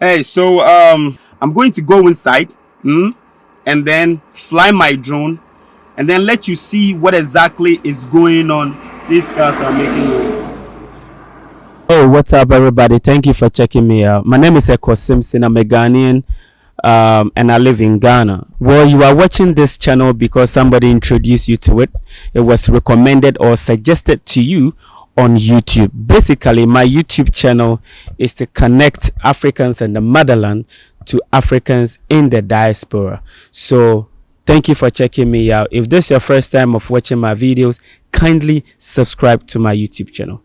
Hey, so um, I'm going to go inside, mm, and then fly my drone, and then let you see what exactly is going on. These cars are making noise. Oh, what's up, everybody? Thank you for checking me out. My name is Eko Simpson. I'm a Ghanaian, um, and I live in Ghana. Well, you are watching this channel because somebody introduced you to it. It was recommended or suggested to you on YouTube. Basically, my YouTube channel is to connect Africans in the motherland to Africans in the diaspora. So thank you for checking me out. If this is your first time of watching my videos, kindly subscribe to my YouTube channel.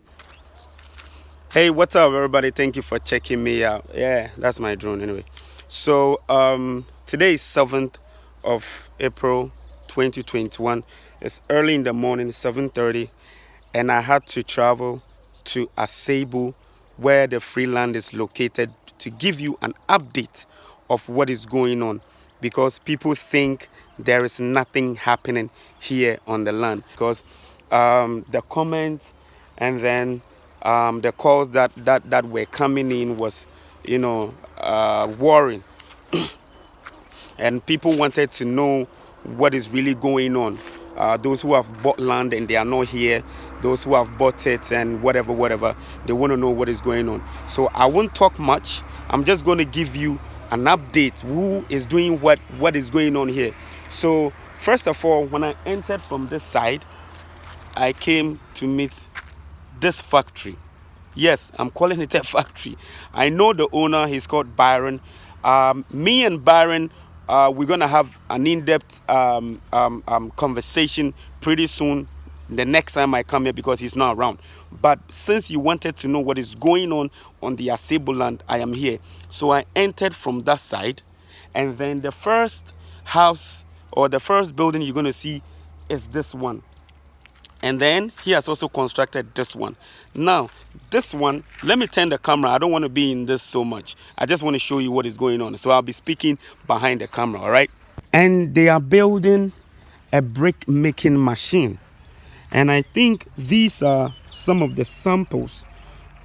Hey, what's up, everybody? Thank you for checking me out. Yeah, that's my drone anyway. So um, today is 7th of April 2021. It's early in the morning, 7.30 and I had to travel to Asebu where the free land is located to give you an update of what is going on because people think there is nothing happening here on the land because um, the comments and then um, the calls that, that, that were coming in was, you know, uh, worrying. and people wanted to know what is really going on. Uh, those who have bought land and they are not here, those who have bought it and whatever, whatever, they want to know what is going on. So I won't talk much. I'm just going to give you an update who is doing what, what is going on here. So first of all, when I entered from this side, I came to meet this factory. Yes, I'm calling it a factory. I know the owner, he's called Byron. Um, me and Byron uh, we're going to have an in-depth um, um, um, conversation pretty soon the next time I come here because he's not around. But since you wanted to know what is going on on the Asebu land, I am here. So I entered from that side and then the first house or the first building you're going to see is this one. And then he has also constructed this one. Now, this one, let me turn the camera. I don't want to be in this so much. I just want to show you what is going on. So I'll be speaking behind the camera, all right? And they are building a brick making machine. And I think these are some of the samples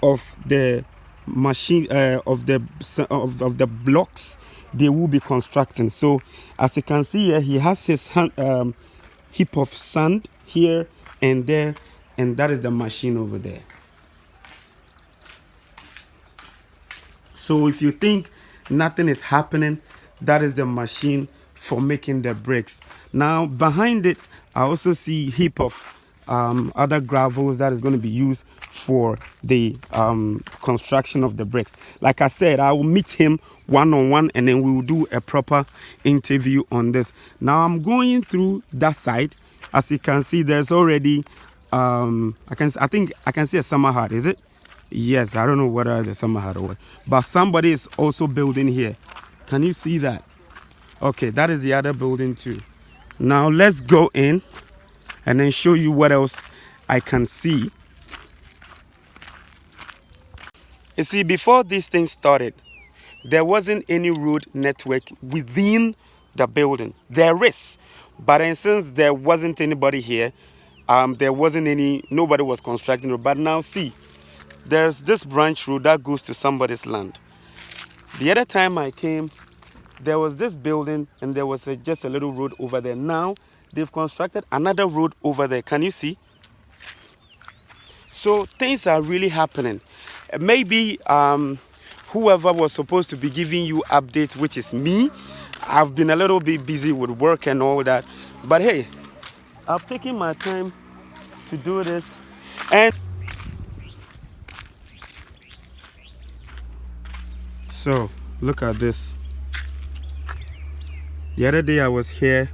of the machine uh, of the of, of the blocks they will be constructing. So as you can see here, he has his hand, um, heap of sand here and there, and that is the machine over there. So if you think nothing is happening, that is the machine for making the bricks. Now behind it, I also see heap of um, other gravels that is going to be used for the um, construction of the bricks. Like I said, I will meet him one-on-one -on -one and then we will do a proper interview on this. Now I'm going through that side. As you can see, there's already, um, I can, I think I can see a summer hut, is it? yes i don't know whether the summer hut or what but somebody is also building here. Can you see that? Okay that is the other building too. Now let's go in and then show you what else i can see. You see before this thing started there wasn't any road network within the building. There is but since there wasn't anybody here um, there wasn't any nobody was constructing it but now see there's this branch road that goes to somebody's land. The other time I came, there was this building and there was a, just a little road over there. Now they've constructed another road over there. Can you see? So things are really happening. Maybe um, whoever was supposed to be giving you updates, which is me, I've been a little bit busy with work and all that. But hey, I've taken my time to do this. And so look at this the other day i was here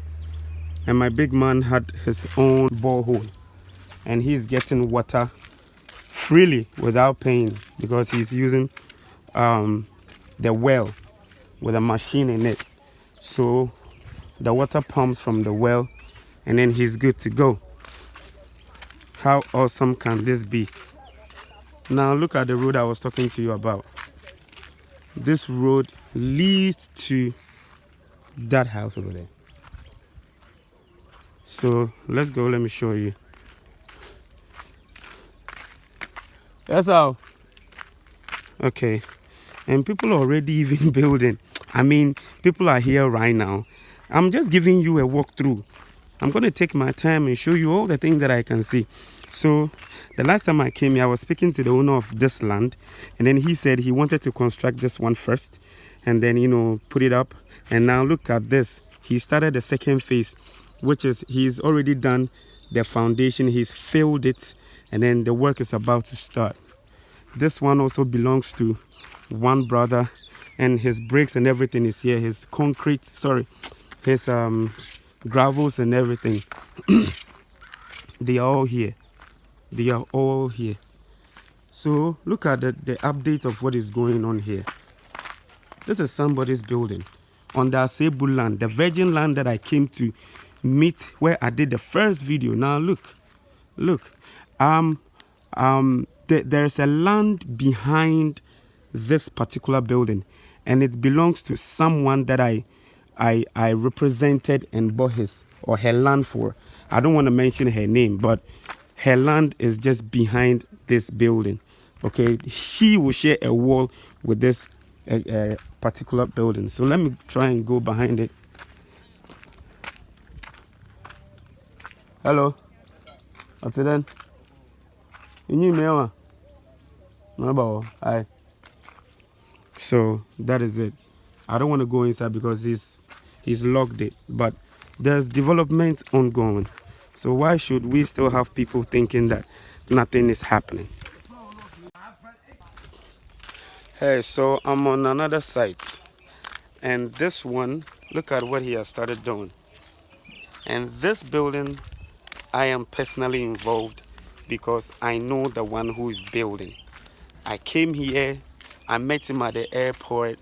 and my big man had his own borehole and he's getting water freely without paying because he's using um, the well with a machine in it so the water pumps from the well and then he's good to go. How awesome can this be? Now look at the road i was talking to you about. This road leads to that house over there. So let's go let me show you. That's how okay. And people are already even building. I mean, people are here right now. I'm just giving you a walkthrough. I'm going to take my time and show you all the things that I can see. So, the last time I came here, I was speaking to the owner of this land, and then he said he wanted to construct this one first and then, you know, put it up. And now look at this. He started the second phase, which is he's already done the foundation, he's filled it, and then the work is about to start. This one also belongs to one brother, and his bricks and everything is here. His concrete, sorry, his um, gravels and everything. they are all here. They are all here. So look at the, the update of what is going on here. This is somebody's building on the Asebu land, the virgin land that I came to meet where I did the first video. Now look, look, um, um, th there's a land behind this particular building and it belongs to someone that I, I, I represented and bought his or her land for. I don't want to mention her name, but her land is just behind this building. Okay, she will share a wall with this uh, uh, particular building. So let me try and go behind it. Hello. What's it then? You need me, No, about I. So that is it. I don't want to go inside because he's he's locked it. But there's development ongoing. So why should we still have people thinking that nothing is happening? Hey, so I'm on another site. And this one, look at what he has started doing. And this building, I am personally involved because I know the one who is building. I came here, I met him at the airport.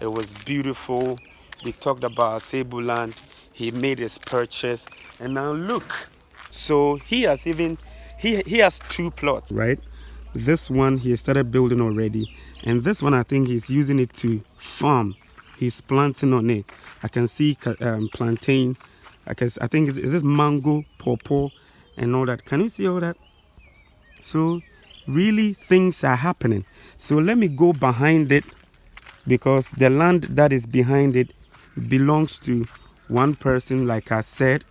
It was beautiful. We talked about Asebu land. He made his purchase. And now look. So he has even, he, he has two plots, right? This one he started building already and this one I think he's using it to farm he's planting on it I can see um, plantain I guess I think is, is this mango pawpaw and all that can you see all that so really things are happening so let me go behind it because the land that is behind it belongs to one person like I said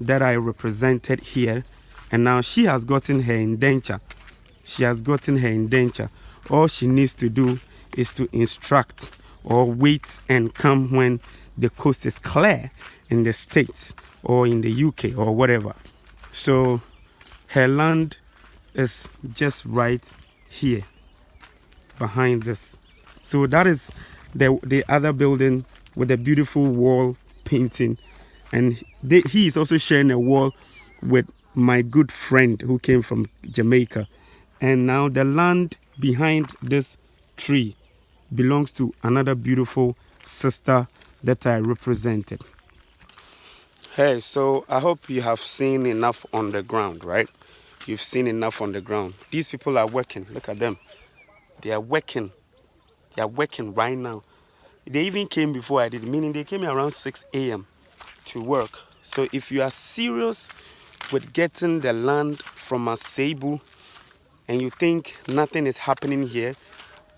that I represented here. And now she has gotten her indenture. She has gotten her indenture. All she needs to do is to instruct or wait and come when the coast is clear in the States or in the UK or whatever. So her land is just right here behind this. So that is the, the other building with a beautiful wall painting. And they, he is also sharing a wall with my good friend who came from Jamaica. And now the land behind this tree belongs to another beautiful sister that I represented. Hey, so I hope you have seen enough on the ground, right? You've seen enough on the ground. These people are working. Look at them. They are working. They are working right now. They even came before I did, meaning they came around 6 a.m. to work. So if you are serious with getting the land from Asebu and you think nothing is happening here,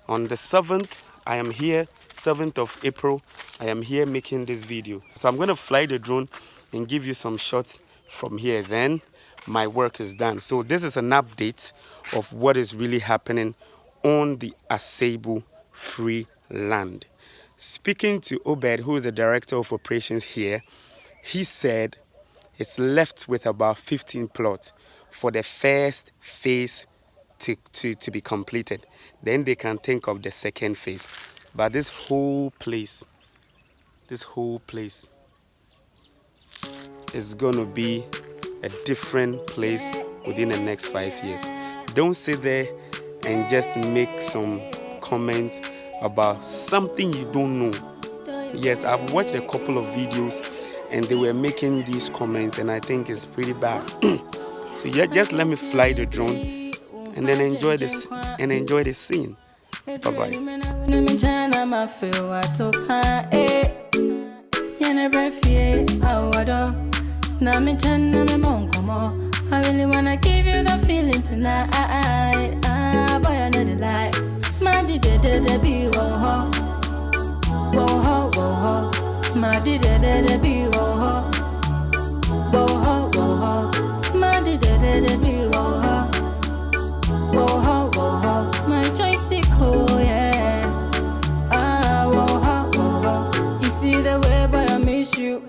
on the 7th, I am here, 7th of April, I am here making this video. So I'm going to fly the drone and give you some shots from here. Then my work is done. So this is an update of what is really happening on the Asebu free land. Speaking to Obed, who is the director of operations here, he said it's left with about 15 plots for the first phase to, to, to be completed. Then they can think of the second phase. But this whole place, this whole place is going to be a different place within the next five years. Don't sit there and just make some comments about something you don't know. Yes, I've watched a couple of videos and they were making these comments and I think it's pretty bad. so yeah, just let me fly the drone and then enjoy this and enjoy the scene. Bye bye. I really wanna give you the feeling tonight. Ah, boy, I know the lie. My My di de de de be wo ho. Wo ho wo ho. My di de de de be wo ho. Wo ho wo ho. My di de de de be wo ho. Wo ho wo ho. My choice is cool, yeah. Ah, wo ho wo ho. You see the way, but I miss you.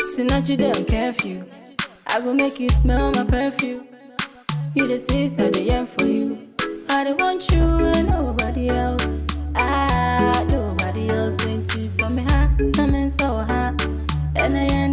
See, not you don't curfew. I go make you smell my perfume. You the sis, I the yearn for you. I don't want you and nobody else. Ah, nobody else ain't. So me hot, I'm in so hot. And I end